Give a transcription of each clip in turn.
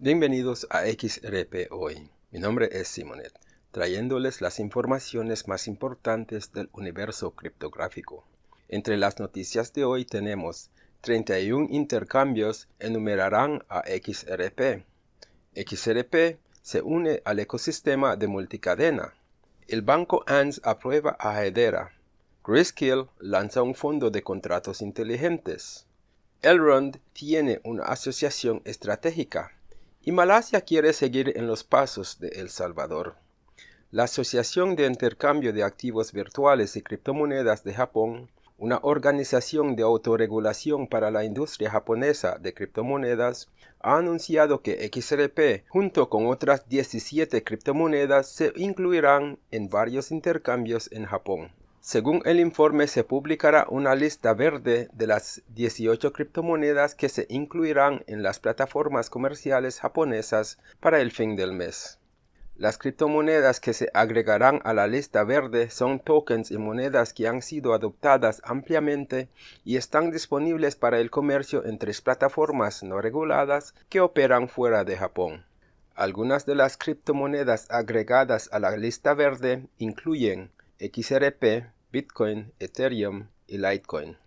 Bienvenidos a XRP Hoy. Mi nombre es Simonet, trayéndoles las informaciones más importantes del universo criptográfico. Entre las noticias de hoy tenemos 31 intercambios enumerarán a XRP. XRP se une al ecosistema de multicadena. El banco ANS aprueba a Hedera. Grayscale lanza un fondo de contratos inteligentes. Elrond tiene una asociación estratégica y Malasia quiere seguir en los pasos de El Salvador. La Asociación de Intercambio de Activos Virtuales y Criptomonedas de Japón, una organización de autorregulación para la industria japonesa de criptomonedas, ha anunciado que XRP, junto con otras 17 criptomonedas, se incluirán en varios intercambios en Japón. Según el informe, se publicará una lista verde de las 18 criptomonedas que se incluirán en las plataformas comerciales japonesas para el fin del mes. Las criptomonedas que se agregarán a la lista verde son tokens y monedas que han sido adoptadas ampliamente y están disponibles para el comercio en tres plataformas no reguladas que operan fuera de Japón. Algunas de las criptomonedas agregadas a la lista verde incluyen XRP, Bitcoin, Ethereum y Litecoin.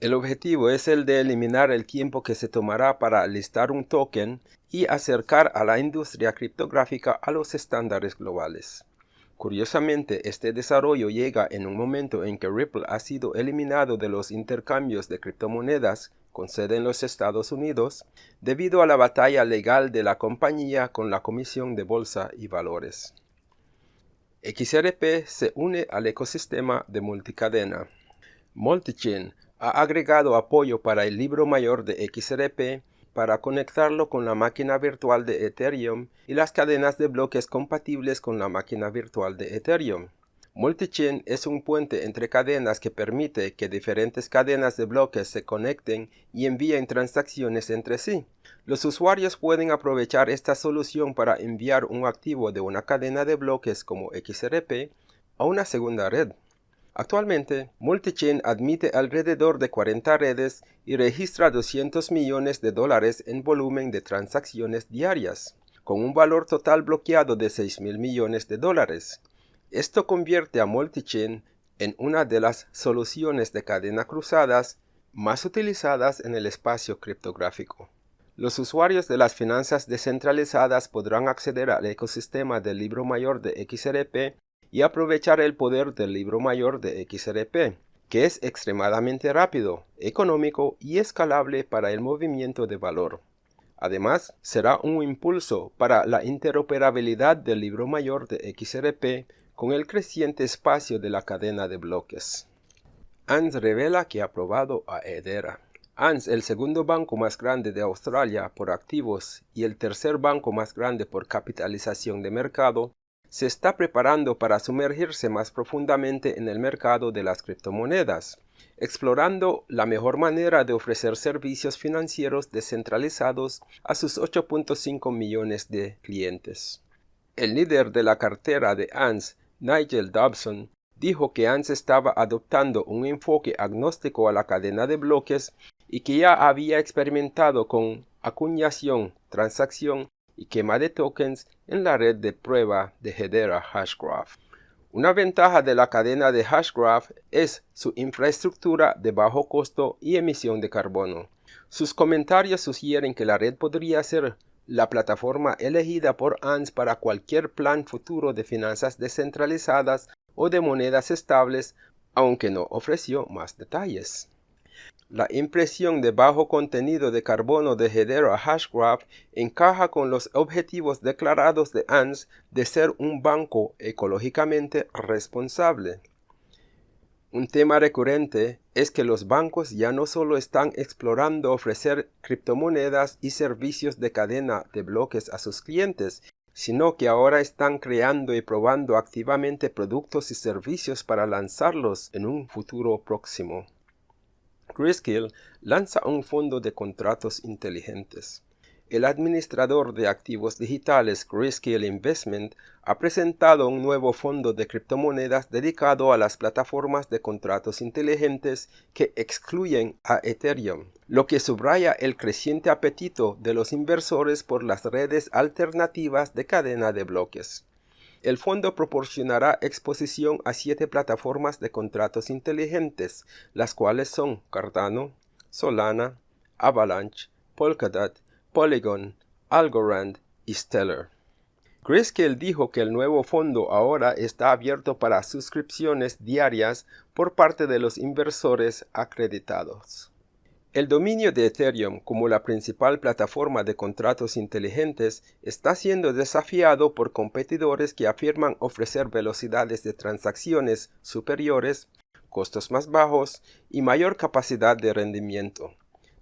El objetivo es el de eliminar el tiempo que se tomará para listar un token y acercar a la industria criptográfica a los estándares globales. Curiosamente, este desarrollo llega en un momento en que Ripple ha sido eliminado de los intercambios de criptomonedas con sede en los Estados Unidos debido a la batalla legal de la compañía con la Comisión de Bolsa y Valores. XRP se une al ecosistema de multicadena. Multichain ha agregado apoyo para el libro mayor de XRP para conectarlo con la máquina virtual de Ethereum y las cadenas de bloques compatibles con la máquina virtual de Ethereum. Multichain es un puente entre cadenas que permite que diferentes cadenas de bloques se conecten y envíen transacciones entre sí. Los usuarios pueden aprovechar esta solución para enviar un activo de una cadena de bloques como XRP a una segunda red. Actualmente, Multichain admite alrededor de 40 redes y registra 200 millones de dólares en volumen de transacciones diarias, con un valor total bloqueado de 6 mil millones de dólares. Esto convierte a Multichain en una de las soluciones de cadena cruzadas más utilizadas en el espacio criptográfico. Los usuarios de las finanzas descentralizadas podrán acceder al ecosistema del libro mayor de XRP y aprovechar el poder del libro mayor de XRP, que es extremadamente rápido, económico y escalable para el movimiento de valor. Además, será un impulso para la interoperabilidad del libro mayor de XRP con el creciente espacio de la cadena de bloques. ANS revela que ha aprobado a Hedera. ANS, el segundo banco más grande de Australia por activos y el tercer banco más grande por capitalización de mercado, se está preparando para sumergirse más profundamente en el mercado de las criptomonedas, explorando la mejor manera de ofrecer servicios financieros descentralizados a sus 8.5 millones de clientes. El líder de la cartera de ANS Nigel Dobson, dijo que ANS estaba adoptando un enfoque agnóstico a la cadena de bloques y que ya había experimentado con acuñación, transacción y quema de tokens en la red de prueba de Hedera Hashgraph. Una ventaja de la cadena de Hashgraph es su infraestructura de bajo costo y emisión de carbono. Sus comentarios sugieren que la red podría ser la plataforma elegida por ANS para cualquier plan futuro de finanzas descentralizadas o de monedas estables, aunque no ofreció más detalles. La impresión de bajo contenido de carbono de Hedera Hashgraph encaja con los objetivos declarados de ANS de ser un banco ecológicamente responsable. Un tema recurrente es que los bancos ya no solo están explorando ofrecer criptomonedas y servicios de cadena de bloques a sus clientes, sino que ahora están creando y probando activamente productos y servicios para lanzarlos en un futuro próximo. Grayscale lanza un fondo de contratos inteligentes. El administrador de activos digitales Grayscale Investment ha presentado un nuevo fondo de criptomonedas dedicado a las plataformas de contratos inteligentes que excluyen a Ethereum, lo que subraya el creciente apetito de los inversores por las redes alternativas de cadena de bloques. El fondo proporcionará exposición a siete plataformas de contratos inteligentes, las cuales son Cardano, Solana, Avalanche, Polkadot, Polygon, Algorand y Stellar. Grayscale dijo que el nuevo fondo ahora está abierto para suscripciones diarias por parte de los inversores acreditados. El dominio de Ethereum como la principal plataforma de contratos inteligentes está siendo desafiado por competidores que afirman ofrecer velocidades de transacciones superiores, costos más bajos y mayor capacidad de rendimiento.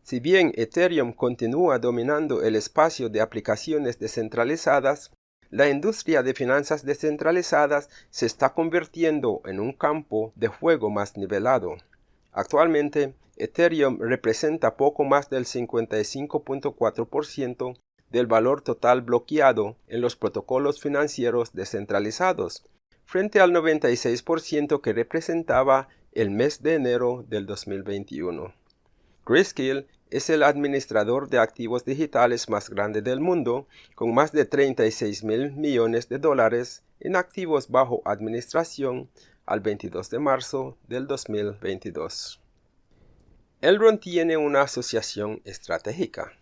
Si bien Ethereum continúa dominando el espacio de aplicaciones descentralizadas, la industria de finanzas descentralizadas se está convirtiendo en un campo de juego más nivelado. Actualmente, Ethereum representa poco más del 55.4% del valor total bloqueado en los protocolos financieros descentralizados, frente al 96% que representaba el mes de enero del 2021. Grayscale es el administrador de activos digitales más grande del mundo, con más de 36 mil millones de dólares en activos bajo administración al 22 de marzo del 2022. Elrond tiene una asociación estratégica.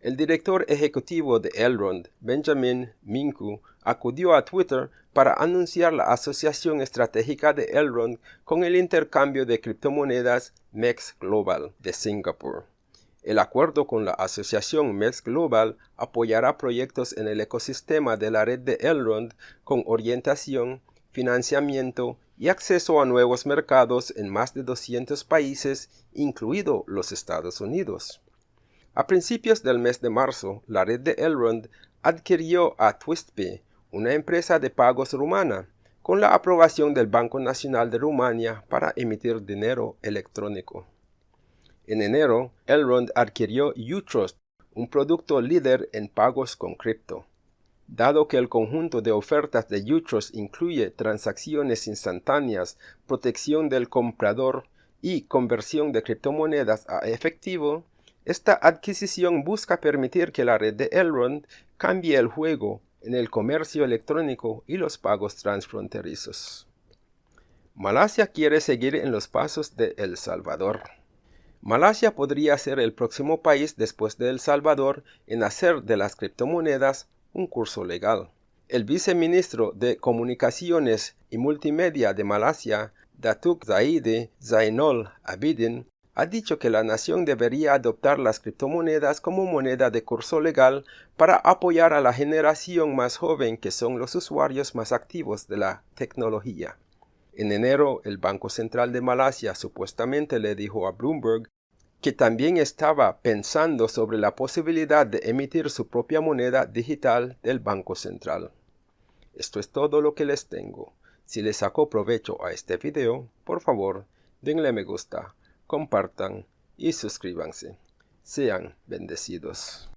El director ejecutivo de Elrond, Benjamin Minku, acudió a Twitter para anunciar la asociación estratégica de Elrond con el intercambio de criptomonedas MEX Global de Singapur. El acuerdo con la asociación MEX Global apoyará proyectos en el ecosistema de la red de Elrond con orientación, financiamiento y acceso a nuevos mercados en más de 200 países, incluido los Estados Unidos. A principios del mes de marzo, la red de Elrond adquirió a TwistPay, una empresa de pagos rumana, con la aprobación del Banco Nacional de Rumania para emitir dinero electrónico. En enero, Elrond adquirió Utrust, un producto líder en pagos con cripto. Dado que el conjunto de ofertas de Utros incluye transacciones instantáneas, protección del comprador y conversión de criptomonedas a efectivo, esta adquisición busca permitir que la red de Elrond cambie el juego en el comercio electrónico y los pagos transfronterizos. Malasia quiere seguir en los pasos de El Salvador. Malasia podría ser el próximo país después de El Salvador en hacer de las criptomonedas un curso legal. El viceministro de Comunicaciones y Multimedia de Malasia, Datuk Zaide Zainol Abidin, ha dicho que la nación debería adoptar las criptomonedas como moneda de curso legal para apoyar a la generación más joven que son los usuarios más activos de la tecnología. En enero, el Banco Central de Malasia supuestamente le dijo a Bloomberg que también estaba pensando sobre la posibilidad de emitir su propia moneda digital del Banco Central. Esto es todo lo que les tengo. Si les sacó provecho a este video, por favor, denle me gusta, compartan y suscríbanse. Sean bendecidos.